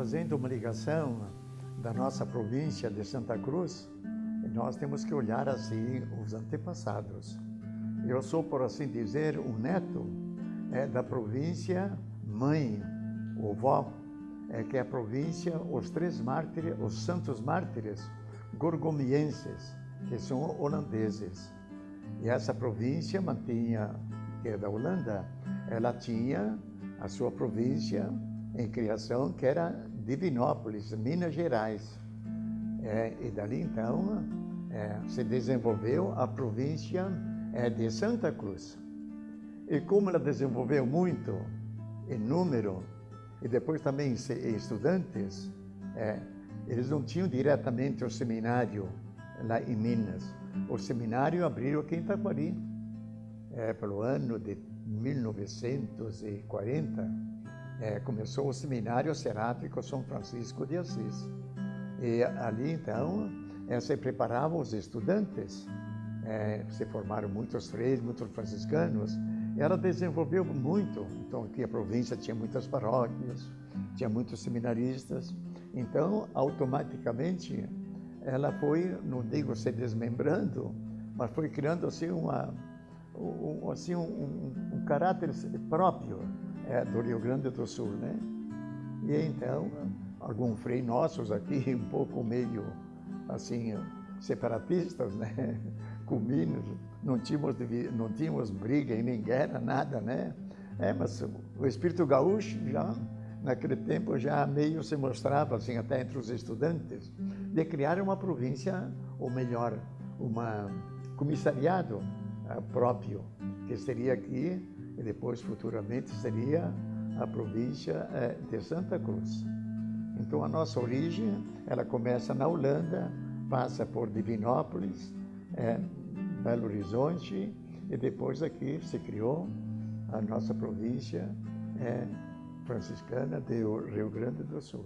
fazendo uma ligação da nossa província de Santa Cruz, nós temos que olhar assim os antepassados. Eu sou, por assim dizer, um neto é, da província mãe, ou vó, é, que é a província, os três mártires, os santos mártires gorgomienses, que são holandeses. E essa província mantinha, que é da Holanda, ela tinha a sua província em criação, que era Divinópolis, Minas Gerais. É, e dali então é, se desenvolveu a província é, de Santa Cruz. E como ela desenvolveu muito em número, e depois também em estudantes, é, eles não tinham diretamente o seminário lá em Minas. O seminário abriu aqui em Taquari, é, pelo ano de 1940, é, começou o seminário seráfico São Francisco de Assis. E ali, então, é, se preparavam os estudantes, é, se formaram muitos freios, muitos franciscanos, ela desenvolveu muito. Então, aqui a província tinha muitas paróquias, tinha muitos seminaristas. Então, automaticamente, ela foi, não digo se desmembrando, mas foi criando assim, uma, um, assim, um, um, um caráter próprio é, do Rio Grande do Sul, né? E então, alguns frei nossos aqui, um pouco meio assim, separatistas, né? Com Minas, não tínhamos, não tínhamos briga e nem guerra, nada, né? É, mas o espírito gaúcho já, naquele tempo, já meio se mostrava, assim, até entre os estudantes, de criar uma província, ou melhor, um comissariado uh, próprio, que seria aqui, e depois, futuramente, seria a província uh, de Santa Cruz. Então, a nossa origem, ela começa na Holanda, passa por Divinópolis, é, Belo Horizonte, e depois aqui se criou a nossa província é, franciscana do Rio Grande do Sul.